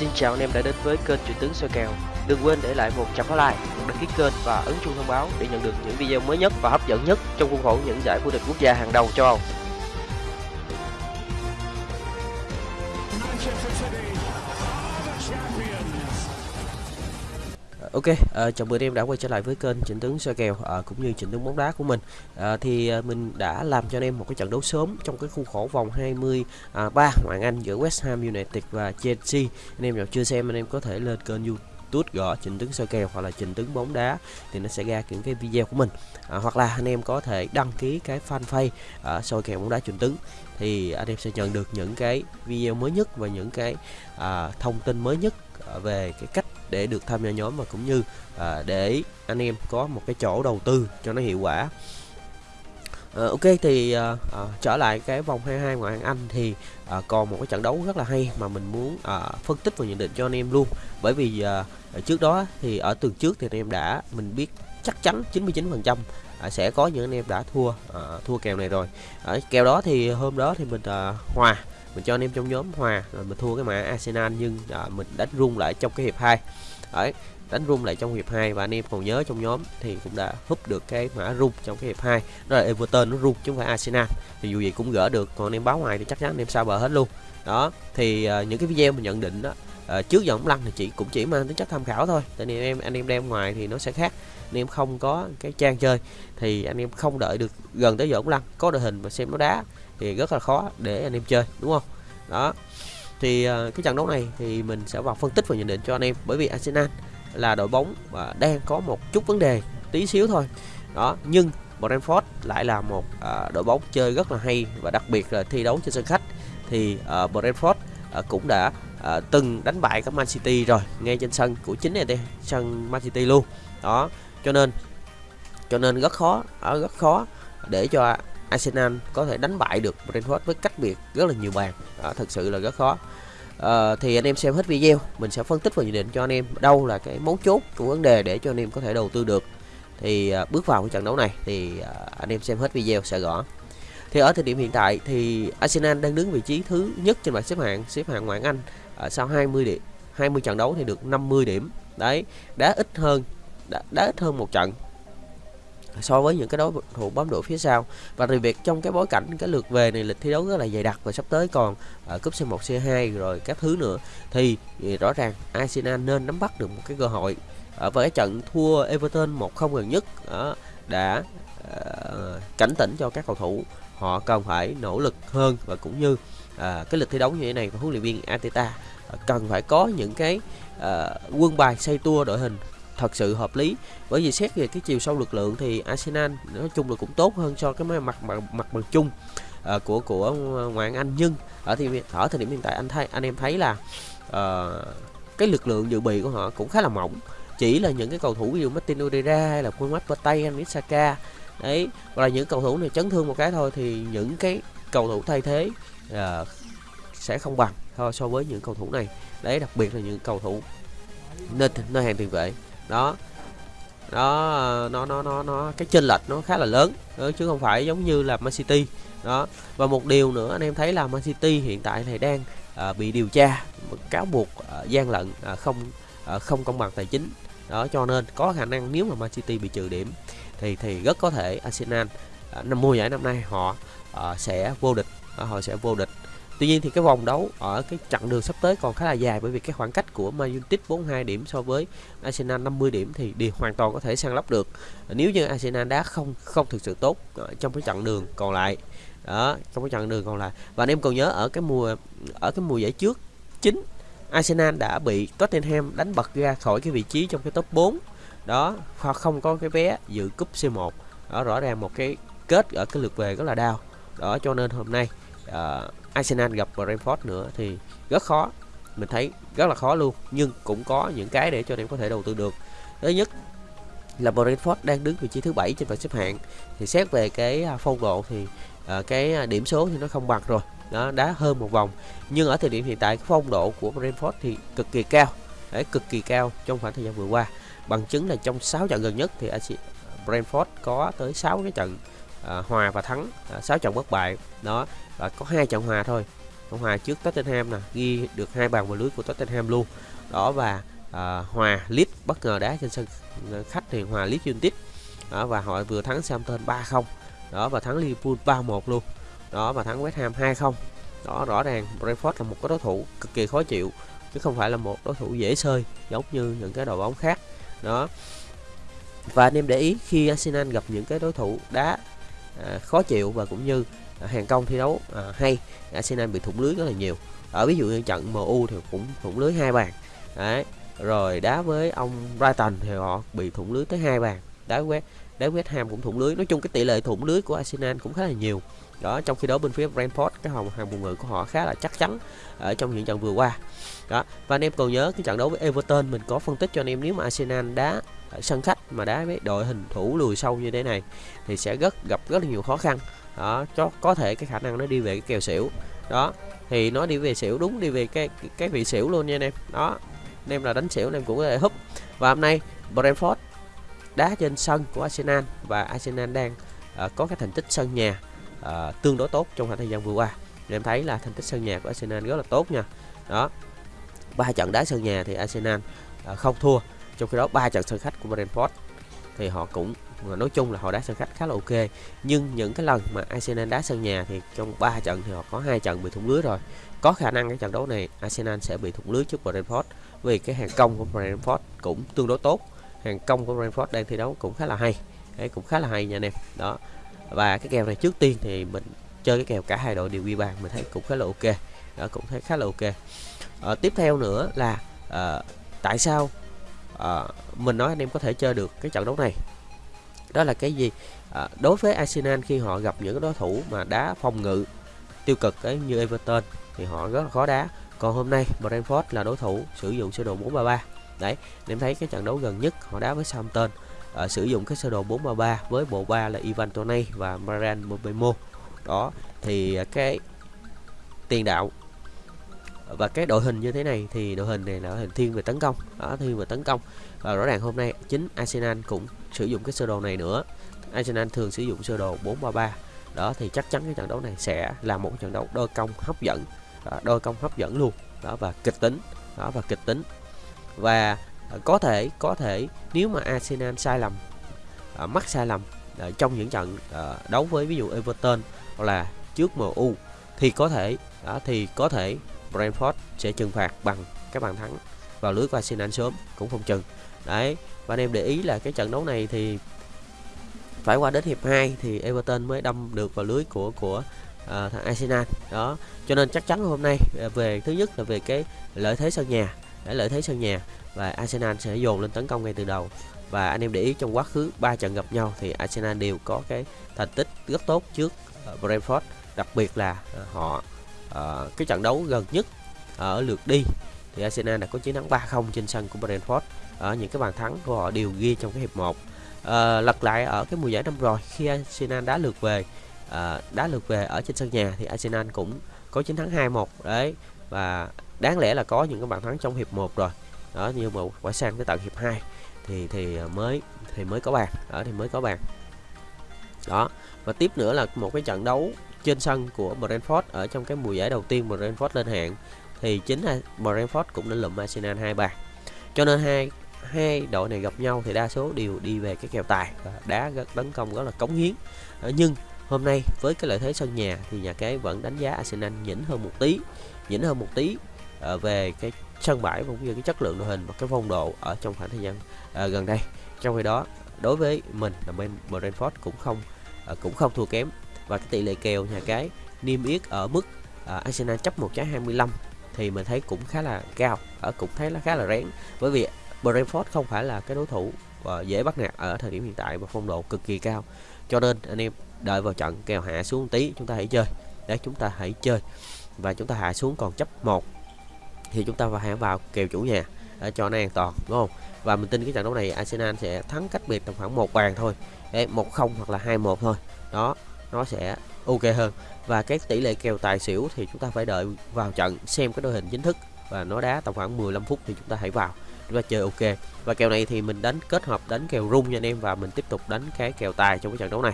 Xin chào anh em đã đến với kênh Chuyện tướng soi kèo. Đừng quên để lại một chấm like, một đăng ký kênh và ấn chuông thông báo để nhận được những video mới nhất và hấp dẫn nhất trong khuôn khổ những giải vô địch quốc gia hàng đầu châu Âu. Ok, uh, chào mừng em đã quay trở lại với kênh chỉnh tướng soi kèo uh, cũng như chỉnh tướng bóng đá của mình. Uh, thì uh, mình đã làm cho anh em một cái trận đấu sớm trong cái khuôn khổ vòng 23 à, ngoại Anh giữa West Ham United và Chelsea. Anh em nào chưa xem anh em có thể lên kênh YouTube gõ chỉnh tướng soi kèo hoặc là chỉnh tướng bóng đá thì nó sẽ ra những cái video của mình à, hoặc là anh em có thể đăng ký cái fanpage à, soi kèo bóng đá chỉnh tướng thì anh em sẽ nhận được những cái video mới nhất và những cái à, thông tin mới nhất về cái cách để được tham gia nhóm và cũng như à, để anh em có một cái chỗ đầu tư cho nó hiệu quả. À, ok thì à, à, trở lại cái vòng 22 ngoại hạng Anh thì à, còn một cái trận đấu rất là hay mà mình muốn à, phân tích và nhận định cho anh em luôn. Bởi vì à, trước đó thì ở tuần trước thì anh em đã mình biết chắc chắn 99% à, sẽ có những anh em đã thua à, thua kèo này rồi. Ở kèo đó thì hôm đó thì mình à, hòa mình cho anh em trong nhóm hòa rồi mình thua cái mã Arsenal nhưng à, mình đánh rung lại trong cái hiệp 2 đấy đánh rung lại trong hiệp 2 và anh em còn nhớ trong nhóm thì cũng đã húp được cái mã rung trong cái hiệp 2 đó là Everton nó rung chứ không phải Arsenal. Thì dù gì cũng gỡ được còn anh em báo ngoài thì chắc chắn anh em sao bờ hết luôn. Đó thì à, những cái video mình nhận định đó à, trước giờ ống lăn thì chỉ cũng chỉ mang tính chất tham khảo thôi. Tại vì em anh em đem ngoài thì nó sẽ khác. Anh em không có cái trang chơi thì anh em không đợi được gần tới giờ ống lăn. Có đội hình và xem nó đá thì rất là khó để anh em chơi đúng không? Đó. Thì à, cái trận đấu này thì mình sẽ vào phân tích và nhận định cho anh em. Bởi vì Arsenal là đội bóng và đang có một chút vấn đề tí xíu thôi. Đó nhưng Brentford lại là một à, đội bóng chơi rất là hay và đặc biệt là thi đấu trên sân khách. Thì uh, Brentford Ờ, cũng đã ờ, từng đánh bại các Man City rồi ngay trên sân của chính này đây sân Man City luôn. Đó cho nên cho nên rất khó ở rất khó để cho Arsenal có thể đánh bại được Brentford với cách biệt rất là nhiều bàn. Đó, thật sự là rất khó. À, thì anh em xem hết video mình sẽ phân tích và nhận định cho anh em đâu là cái mấu chốt của vấn đề để cho anh em có thể đầu tư được. Thì à, bước vào cái trận đấu này thì à, anh em xem hết video sẽ rõ thì ở thời điểm hiện tại thì Arsenal đang đứng vị trí thứ nhất trên bảng xếp hạng xếp hạng ngoại Anh. À, sau 20 điểm 20 trận đấu thì được 50 điểm. Đấy đá ít hơn đá, đá ít hơn một trận so với những cái đối thủ bám đuổi phía sau. Và đặc biệt trong cái bối cảnh cái lượt về này lịch thi đấu rất là dày đặc và sắp tới còn ở cúp C1 C2 rồi các thứ nữa thì, thì rõ ràng Arsenal nên nắm bắt được một cái cơ hội. Ở với cái trận thua Everton 1-0 gần nhất đó, đã uh, cảnh tỉnh cho các cầu thủ họ cần phải nỗ lực hơn và cũng như à, cái lịch thi đấu như thế này và huấn luyện viên Ateta à, cần phải có những cái à, quân bài xây tua đội hình thật sự hợp lý. Bởi vì xét về cái chiều sâu lực lượng thì Arsenal nói chung là cũng tốt hơn cho cái mặt mặt mặt bằng chung à, của của ngoại Anh. Nhưng ở thì ở thời điểm hiện tại anh thấy anh em thấy là à, cái lực lượng dự bị của họ cũng khá là mỏng. Chỉ là những cái cầu thủ ví dụ Martin Odegaard hay là quân mắt Partey, Anisaka đấy hoặc là những cầu thủ này chấn thương một cái thôi thì những cái cầu thủ thay thế uh, sẽ không bằng thôi so với những cầu thủ này. Đấy đặc biệt là những cầu thủ nên nơi hàng tiền vệ. Đó. Đó nó nó nó nó cái chênh lệch nó khá là lớn. Đó, chứ không phải giống như là Man City. Đó. Và một điều nữa anh em thấy là Man City hiện tại này đang à, bị điều tra cáo buộc à, gian lận à, không à, không công bằng tài chính. Đó cho nên có khả năng nếu mà Man City bị trừ điểm thì thì rất có thể Arsenal à, năm mùa giải năm nay họ uh, sẽ vô địch uh, họ sẽ vô địch Tuy nhiên thì cái vòng đấu ở cái chặng đường sắp tới còn khá là dài bởi vì cái khoảng cách của Man United 42 điểm so với Arsenal 50 điểm thì đều hoàn toàn có thể sang lấp được. Nếu như Arsenal đá không không thực sự tốt trong cái chặng đường còn lại. Đó, trong cái chặng đường còn lại. Và anh em còn nhớ ở cái mùa ở cái mùa giải trước chính Arsenal đã bị Tottenham đánh bật ra khỏi cái vị trí trong cái top 4. Đó, hoặc không có cái vé dự cúp C1. Đó rõ ràng một cái kết ở cái lượt về rất là đau. Đó cho nên hôm nay uh, Arsenal gặp Brentford nữa thì rất khó. Mình thấy rất là khó luôn nhưng cũng có những cái để cho anh em có thể đầu tư được. Thứ nhất là Brentford đang đứng vị trí thứ bảy trên bảng xếp hạng. Thì xét về cái à, phong độ thì uh, cái à, điểm số thì nó không bằng rồi. Đó đá hơn một vòng. Nhưng ở thời điểm hiện tại phong độ của Brentford thì cực kỳ cao. Đấy cực kỳ cao trong khoảng thời gian vừa qua bằng chứng là trong 6 trận gần nhất thì Brentford có tới 6 cái trận à, hòa và thắng à, 6 trận bất bại. Đó và có hai trận hòa thôi. Hòa trước Tottenham nè ghi được hai bàn vào lưới của Tottenham luôn. Đó và à, hòa Leeds bất ngờ đá trên sân à, khách thì hòa Leeds United. Đó và họ vừa thắng Southampton 3-0 đó và thắng Liverpool 3-1 luôn. Đó và thắng West Ham 2-0 đó rõ ràng Brentford là một cái đối thủ cực kỳ khó chịu chứ không phải là một đối thủ dễ sơi giống như những cái đội bóng khác đó. Và anh em để ý khi Arsenal gặp những cái đối thủ đá à, khó chịu và cũng như à, hàng công thi đấu à, hay Arsenal bị thủng lưới rất là nhiều. Ở ví dụ như trận MU thì cũng thủng lưới hai bàn. Đấy rồi đá với ông Brighton thì họ bị thủng lưới tới hai bàn. Đá West đá West Ham cũng thủng lưới. Nói chung cái tỷ lệ thủng lưới của Arsenal cũng khá là nhiều. Đó trong khi đó bên phía Brentford cái hồng hàng phòng ngự của họ khá là chắc chắn ở trong những trận vừa qua đó và anh em còn nhớ cái trận đấu với Everton mình có phân tích cho anh em nếu mà Arsenal đá ở sân khách mà đá với đội hình thủ lùi sâu như thế này thì sẽ rất gặp rất là nhiều khó khăn. Đó cho có thể cái khả năng nó đi về cái kèo xỉu. Đó thì nó đi về xỉu đúng đi về cái cái vị xỉu luôn nha anh em. Đó anh em là đánh xỉu anh em cũng có thể húp. Và hôm nay Brentford đá trên sân của Arsenal và Arsenal đang uh, có cái thành tích sân nhà uh, tương đối tốt trong khoảng thời gian vừa qua. Anh em thấy là thành tích sân nhà của Arsenal rất là tốt nha. Đó ba trận đá sân nhà thì Arsenal à, không thua. Trong khi đó, ba trận sân khách của Brentford thì họ cũng à, nói chung là họ đá sân khách khá là ok. Nhưng những cái lần mà Arsenal đá sân nhà thì trong 3 trận thì họ có hai trận bị thủng lưới rồi. Có khả năng cái trận đấu này Arsenal sẽ bị thủng lưới trước Brentford vì cái hàng công của Brentford cũng tương đối tốt. Hàng công của Brentford đang thi đấu cũng khá là hay. Đấy, cũng khá là hay nha anh em. Đó. Và cái kèo này trước tiên thì mình chơi cái kèo cả hai đội đều ghi bàn, mình thấy cũng khá là ok đó cũng thấy khá là ok. À, tiếp theo nữa là à, tại sao à, mình nói anh em có thể chơi được cái trận đấu này? Đó là cái gì? À, đối với Arsenal khi họ gặp những đối thủ mà đá phòng ngự tiêu cực ấy như Everton thì họ rất là khó đá. Còn hôm nay Brentford là đối thủ sử dụng sơ đồ 433 đấy em thấy cái trận đấu gần nhất họ đá với Southampton à, sử dụng cái sơ đồ 433 với bộ ba là Ivan Toney và Marian Mbemo đó thì cái tiền đạo và cái đội hình như thế này thì đội hình này là đội hình thiên về tấn công. Đó thiên về tấn công. Và rõ ràng hôm nay chính Arsenal cũng sử dụng cái sơ đồ này nữa. Arsenal thường sử dụng sơ đồ 433 đó thì chắc chắn cái trận đấu này sẽ là một trận đấu đôi công hấp dẫn. Đó, đôi công hấp dẫn luôn. Đó và kịch tính. Đó và kịch tính. Và ờ, có thể có thể nếu mà Arsenal sai lầm ờ, mắc sai lầm ờ, trong những trận đấu với ví dụ Everton hoặc là trước MU thì có thể đó thì có thể Brentford sẽ trừng phạt bằng cái bàn thắng vào lưới của Arsenal sớm cũng không chừng. Đấy và anh em để ý là cái trận đấu này thì phải qua đến hiệp 2 thì Everton mới đâm được vào lưới của của uh, thằng Arsenal. Đó cho nên chắc chắn hôm nay à, về thứ nhất là về cái lợi thế sân nhà để lợi thế sân nhà và Arsenal sẽ dồn lên tấn công ngay từ đầu. Và anh em để ý trong quá khứ ba trận gặp nhau thì Arsenal đều có cái thành tích rất tốt trước uh, Brentford đặc biệt là uh, họ Ờ, cái trận đấu gần nhất ở lượt đi thì Arsenal đã có chiến thắng 3-0 trên sân của Brentford. Ở những cái bàn thắng của họ đều ghi trong cái hiệp 1 à, ờ, lật lại ở cái mùa giải năm rồi khi Arsenal đá lượt về à, đá lượt về ở trên sân nhà thì Arsenal cũng có chiến thắng 2-1 đấy. Và đáng lẽ là có những cái bàn thắng trong hiệp 1 rồi. Đó nhưng mà quả sang tới tận hiệp 2 thì thì mới thì mới có bàn. Ở thì mới có bàn. Đó và tiếp nữa là một cái trận đấu trên sân của Brentford, ở trong cái mùa giải đầu tiên Brentford lên hạng, thì chính là Brentford cũng đã lụm Arsenal hai bàn. Cho nên hai hai đội này gặp nhau thì đa số đều đi về cái kèo tài và đá tấn công rất là cống hiến. Ờ, nhưng hôm nay với cái lợi thế sân nhà thì nhà cái vẫn đánh giá Arsenal nhỉnh hơn một tí, nhỉnh hơn một tí ờ, về cái sân bãi cũng như cái chất lượng đội hình và cái phong độ ở trong khoảng thời gian ờ, gần đây. Trong khi đó, đối với mình là bên Brentford cũng không cũng không thua kém và cái tỷ lệ kèo nhà cái niêm yết ở mức à, Arsenal chấp một trái 25 thì mình thấy cũng khá là cao ở cũng thấy là khá là rén. Bởi vì Brentford không phải là cái đối thủ uh, dễ bắt nạt ở thời điểm hiện tại và phong độ cực kỳ cao. Cho nên anh em đợi vào trận kèo hạ xuống tí chúng ta hãy chơi. Để chúng ta hãy chơi. Và chúng ta hạ xuống còn chấp một thì chúng ta phải vào kèo chủ nhà để cho nó an toàn đúng không? Và mình tin cái trận đấu này Arsenal sẽ thắng cách biệt tầm khoảng một bàn thôi. Một không hoặc là hai một thôi. Đó nó sẽ ok hơn. Và cái tỷ lệ kèo tài xỉu thì chúng ta phải đợi vào trận xem cái đội hình chính thức. Và nó đá tầm khoảng 15 phút thì chúng ta hãy vào chúng ta chơi ok. Và kèo này thì mình đánh kết hợp đánh kèo rung nha anh em và mình tiếp tục đánh cái kèo tài trong cái trận đấu này.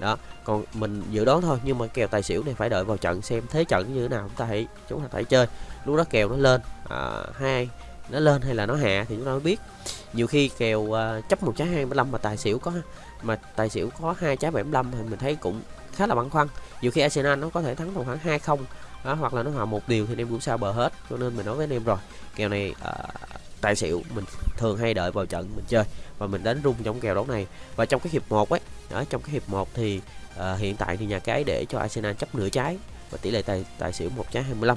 Đó còn mình dự đoán thôi nhưng mà kèo tài xỉu này phải đợi vào trận xem thế trận như thế nào. Chúng ta hãy chúng ta phải chơi. Lúc đó kèo nó lên à, hai nó lên hay là nó hạ thì chúng ta mới biết nhiều khi kèo uh, chấp một trái 25 mà tài xỉu có mà tài xỉu có hai trái 75 thì mình thấy cũng khá là băn khoăn. Nhiều khi Arsenal nó có thể thắng tầm khoảng hai không đó, hoặc là nó hòa một điều thì em cũng sao bờ hết cho nên mình nói với anh em rồi. Kèo này uh, tài xỉu mình thường hay đợi vào trận mình chơi và mình đánh rung trong kèo đấu này. Và trong cái hiệp 1 ấy ở trong cái hiệp 1 thì uh, hiện tại thì nhà cái để cho Arsenal chấp nửa trái và tỷ lệ tài tài xỉu một trái 25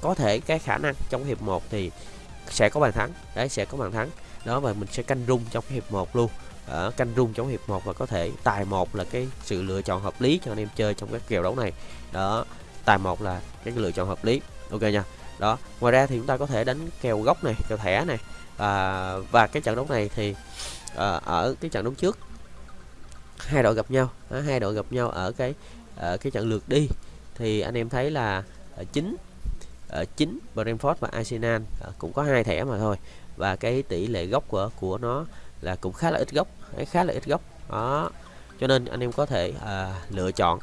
có thể cái khả năng trong hiệp 1 thì sẽ có bàn thắng đấy sẽ có bàn thắng đó và mình sẽ canh rung trong cái hiệp 1 luôn. Ở canh rung trong hiệp 1 và có thể tài một là cái sự lựa chọn hợp lý cho anh em chơi trong các kèo đấu này. Đó tài một là cái lựa chọn hợp lý. Ok nha. Đó ngoài ra thì chúng ta có thể đánh kèo gốc này kèo thẻ này. À, và cái trận đấu này thì à, ở cái trận đấu trước hai đội gặp nhau. À, hai đội gặp nhau ở cái ở cái trận lượt đi. Thì anh em thấy là à, chính ở chính Brentford và Arsenal à, cũng có hai thẻ mà thôi và cái tỷ lệ gốc của của nó là cũng khá là ít gốc khá là ít gốc. Đó. Cho nên anh em có thể à, lựa chọn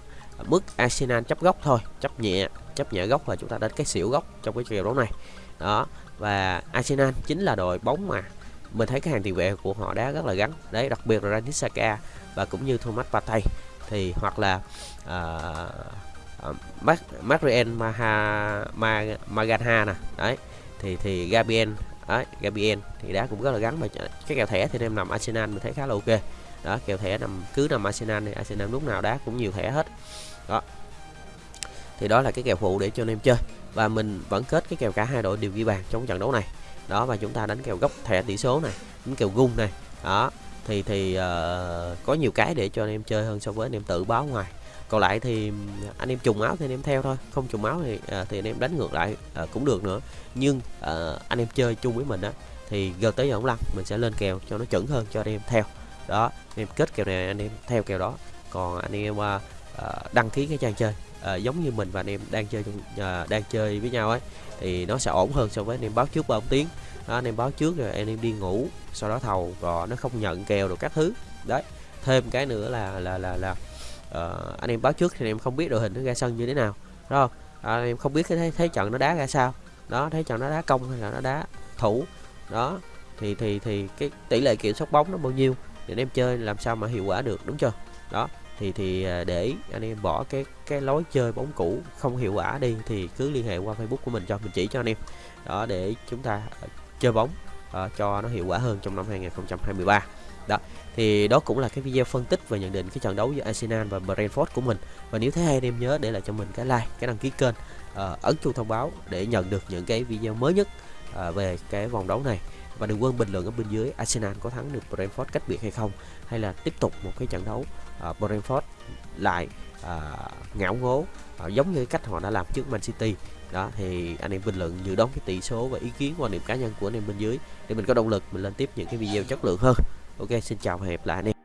mức Arsenal chấp gốc thôi chấp nhẹ chấp nhẹ gốc và chúng ta đến cái xỉu gốc trong cái kèo đấu này. Đó. Và Arsenal chính là đội bóng mà mình thấy cái hàng tiền vệ của họ đá rất là gắn. Đấy đặc biệt là Granit Xhaka và cũng như Thomas Partey. Thì hoặc là uh, uh, Marian Maha Maganha nè. Đấy. Thì thì Gabriel đấy Gabriel thì đá cũng rất là gắn mà cái kèo thẻ thì em nằm Arsenal mình thấy khá là ok. Đó kèo thẻ nằm cứ nằm Arsenal thì Arsenal lúc nào đá cũng nhiều thẻ hết. Đó. Thì đó là cái kèo phụ để cho anh em chơi. Và mình vẫn kết cái kèo cả hai đội đều ghi bàn trong trận đấu này. Đó và chúng ta đánh kèo gốc thẻ tỷ số này đánh kèo gung này. Đó thì thì uh, có nhiều cái để cho anh em chơi hơn so với anh em tự báo ngoài còn lại thì anh em trùng áo thì anh em theo thôi không trùng áo thì thì anh em đánh ngược lại cũng được nữa nhưng anh em chơi chung với mình á thì gần tới giờ ông lăn mình sẽ lên kèo cho nó chuẩn hơn cho anh em theo đó anh em kết kèo này anh em theo kèo đó còn anh em uh, đăng ký cái trang chơi à, giống như mình và anh em đang chơi à, đang chơi với nhau ấy thì nó sẽ ổn hơn so với anh em báo trước 3 tiếng đó, anh em báo trước rồi anh em đi ngủ sau đó thầu rồi nó không nhận kèo được các thứ đấy thêm cái nữa là là là là uh, anh em báo trước thì anh em không biết đội hình nó ra sân như thế nào đúng không? À, anh em không biết cái thế, thế trận nó đá ra sao. Đó thấy trận nó đá công hay là nó đá thủ. Đó thì thì thì cái tỷ lệ kiểm soát bóng nó bao nhiêu để anh em chơi làm sao mà hiệu quả được đúng chưa? Đó thì thì à, để anh em bỏ cái cái lối chơi bóng cũ không hiệu quả đi thì cứ liên hệ qua Facebook của mình cho mình chỉ cho anh em. Đó để chúng ta à, chơi bóng uh, cho nó hiệu quả hơn trong năm 2023 đó thì đó cũng là cái video phân tích và nhận định cái trận đấu giữa Arsenal và Brentford của mình. Và nếu thấy hay anh em nhớ để lại cho mình cái like cái đăng ký kênh uh, ấn chuông thông báo để nhận được những cái video mới nhất uh, về cái vòng đấu này. Và đừng quên bình luận ở bên dưới Arsenal có thắng được Brentford cách biệt hay không hay là tiếp tục một cái trận đấu uh, Brentford lại uh, ngạo ngố uh, giống như cách họ đã làm trước Man City. Đó thì anh em bình luận dự đoán cái tỷ số và ý kiến quan điểm cá nhân của anh em bên dưới để mình có động lực mình lên tiếp những cái video chất lượng hơn ok xin chào và hẹn gặp lại anh em.